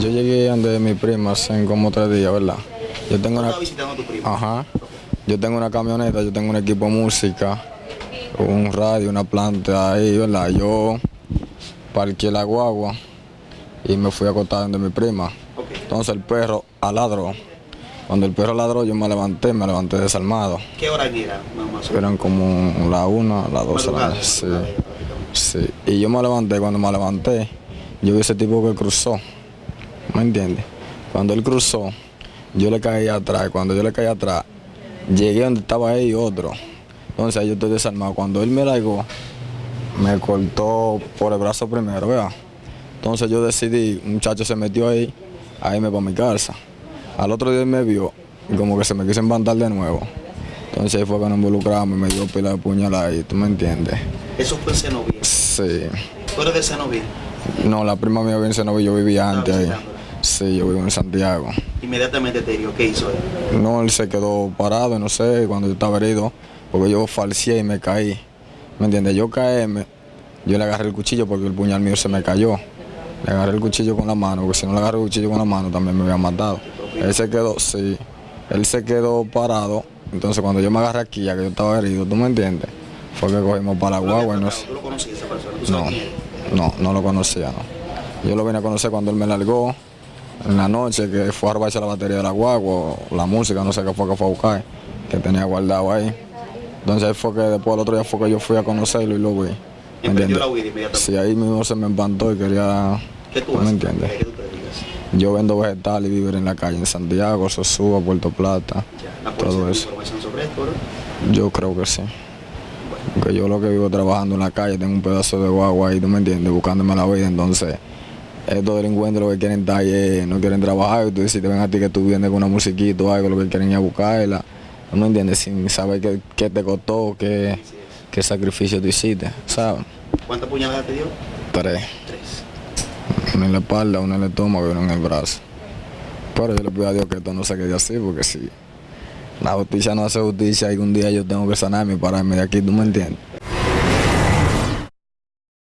Yo llegué donde mi prima hace como tres días, ¿verdad? Yo tengo una... Estaba visitando a tu primo. Ajá. Yo tengo una camioneta, yo tengo un equipo de música, un radio, una planta ahí, ¿verdad? Yo parqué la guagua y me fui a acostar donde mi prima. Entonces el perro aladró. Cuando el perro ladró yo me levanté, me levanté desarmado. ¿Qué hora era? Eran como la una, las dos de la. Sí, sí. Y yo me levanté, cuando me levanté, yo vi ese tipo que cruzó. ¿Me entiendes? Cuando él cruzó, yo le caí atrás. Cuando yo le caí atrás, llegué donde estaba él y otro. Entonces ahí yo estoy desarmado. Cuando él me largó, me cortó por el brazo primero, ¿verdad? Entonces yo decidí, un muchacho se metió ahí, a irme para mi casa. Al otro día él me vio y como que se me quiso embantar de nuevo. Entonces ahí fue que nos involucramos y me dio pila de puñalada ahí, ¿tú me entiendes? Eso fue en Cenoví. Sí. ¿Tú eres de Cenoví? No, la prima mía vive en Senoví, yo vivía antes ahí. Sí, yo vivo en Santiago. Inmediatamente te dio, ¿qué hizo él? No, él se quedó parado, no sé, cuando yo estaba herido, porque yo falseé y me caí. ¿Me entiendes? Yo caíme, yo le agarré el cuchillo porque el puñal mío se me cayó. Le agarré el cuchillo con la mano, porque si no le agarré el cuchillo con la mano también me había matado. Él se quedó, sí, él se quedó parado. Entonces cuando yo me agarré aquí, ya que yo estaba herido, ¿tú me entiendes? Fue que cogimos para la ¿Tú lo habías guagua y no sé. ¿Tú lo conocías esa persona? ¿Tú No, no, no lo conocía, no. Yo lo vine a conocer cuando él me largó en la noche, que fue a robarse la batería de la guagua, la música, no sé qué fue que fue a buscar, que tenía guardado ahí. Entonces fue que después el otro día fue que yo fui a conocerlo y lo vi. ¿Me entiendes? Sí, ahí mismo se me empantó y quería... ¿Qué tú ¿Me haces? entiendes? Yo vendo vegetales y vivir en la calle, en Santiago, Sosúa, Puerto Plata, Ya, todo eso. sobre esto. Yo creo que sí. Porque yo lo que vivo trabajando en la calle, tengo un pedazo de guagua ahí, ¿tú me entiendes? Buscándome la vida, entonces estos delincuentes lo que quieren estar es- no quieren trabajar, y tú dices, te ven a ti que tú vienes con una musiquita o algo, lo que quieren a buscarla, ¿tú me entiendes? Sin saber qué, qué te costó, qué, qué sacrificio tú hiciste, ¿sabes? ¿Cuántas puñaladas te dio? Tres, Tres. una en la espalda, una en el estómago y una en el brazo. Pero yo le pido a Dios que esto no se quede así, porque si la justicia no hace justicia, algún día yo tengo que sanarme y pararme de aquí, ¿tú me entiendes?